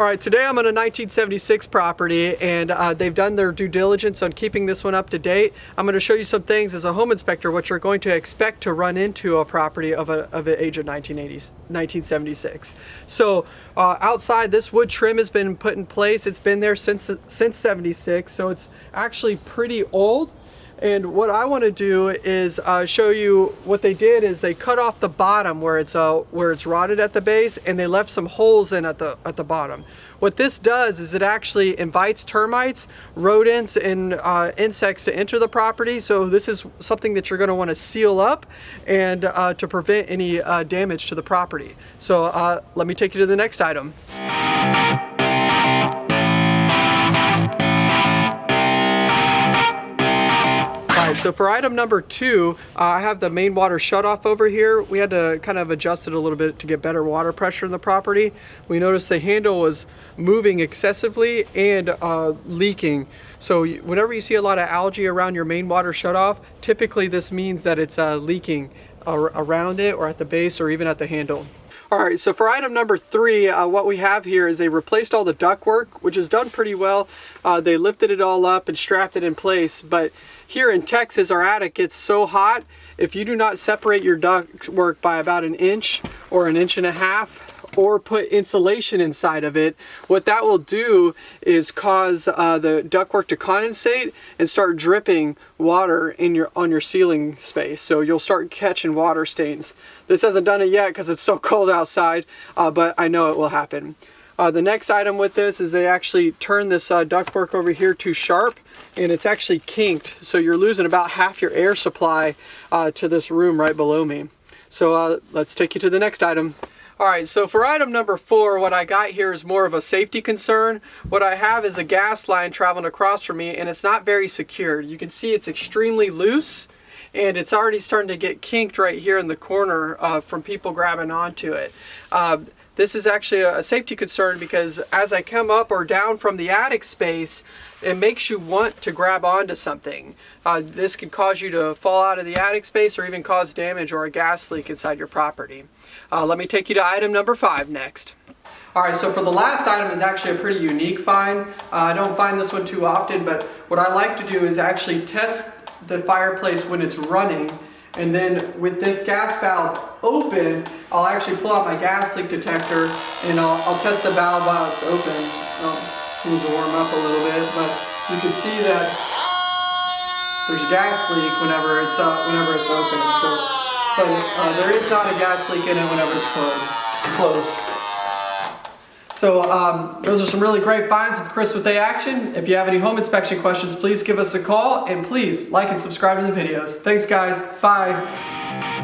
All right, today I'm on a 1976 property and uh, they've done their due diligence on keeping this one up to date. I'm going to show you some things as a home inspector what you're going to expect to run into a property of, a, of an age of 1980s, 1976. So uh, outside this wood trim has been put in place. It's been there since, since 76 so it's actually pretty old. And what I want to do is uh, show you what they did is they cut off the bottom where it's uh, where it's rotted at the base and they left some holes in at the at the bottom. What this does is it actually invites termites, rodents, and uh, insects to enter the property. So this is something that you're going to want to seal up and uh, to prevent any uh, damage to the property. So uh, let me take you to the next item. So for item number two, uh, I have the main water shutoff over here. We had to kind of adjust it a little bit to get better water pressure in the property. We noticed the handle was moving excessively and uh, leaking. So whenever you see a lot of algae around your main water shutoff, typically this means that it's uh, leaking around it or at the base or even at the handle. All right, so for item number three, uh, what we have here is they replaced all the ductwork, which is done pretty well. Uh, they lifted it all up and strapped it in place, but here in Texas, our attic gets so hot, if you do not separate your ductwork by about an inch or an inch and a half, or put insulation inside of it, what that will do is cause uh, the ductwork to condensate and start dripping water in your on your ceiling space. So you'll start catching water stains. This hasn't done it yet because it's so cold outside, uh, but I know it will happen. Uh, the next item with this is they actually turn this uh, ductwork over here too sharp and it's actually kinked so you're losing about half your air supply uh, to this room right below me. So uh, let's take you to the next item. All right, so for item number four, what I got here is more of a safety concern. What I have is a gas line traveling across from me and it's not very secured. You can see it's extremely loose and it's already starting to get kinked right here in the corner uh, from people grabbing onto it. Uh, this is actually a safety concern because as I come up or down from the attic space, it makes you want to grab onto something. Uh, this could cause you to fall out of the attic space or even cause damage or a gas leak inside your property. Uh, let me take you to item number five next. Alright, so for the last item is actually a pretty unique find. Uh, I don't find this one too often, but what I like to do is actually test the fireplace when it's running and then with this gas valve open, I'll actually pull out my gas leak detector and I'll, I'll test the valve while it's open. Oh, needs to warm up a little bit, but you can see that there's a gas leak whenever it's uh, whenever it's open. So, but uh, there is not a gas leak in it whenever it's closed. So um, those are some really great finds with Chris with A Action. If you have any home inspection questions, please give us a call and please like and subscribe to the videos. Thanks guys. Bye.